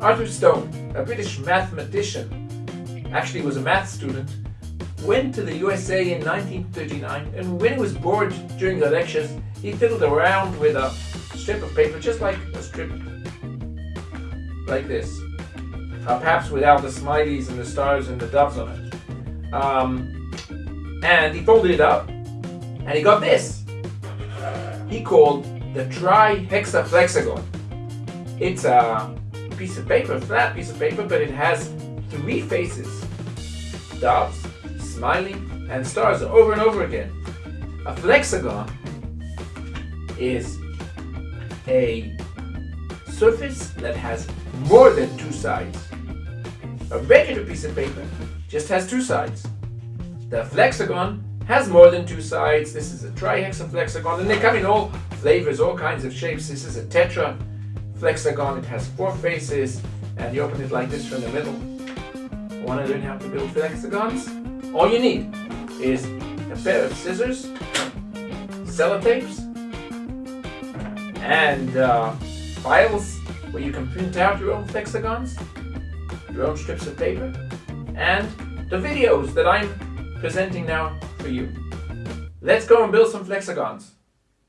Arthur Stone, a British mathematician, actually was a math student, went to the USA in 1939 and when he was bored during the lectures, he fiddled around with a strip of paper, just like a strip like this. Uh, perhaps without the smileys and the stars and the doves on it. Um, and he folded it up and he got this. He called the trihexaflexagon. It's a piece of paper, flat piece of paper, but it has three faces. Doves, smiling, and stars over and over again. A flexagon is a surface that has more than two sides. A regular piece of paper just has two sides. The flexagon has more than two sides. This is a trihexaflexagon, and they come in all flavors, all kinds of shapes. This is a tetra flexagon. It has four faces, and you open it like this from the middle. Want to learn how to build flexagons? All you need is a pair of scissors, sellotapes, and uh, files where you can print out your own flexagons, your own strips of paper, and the videos that I'm presenting now for you. Let's go and build some flexagons.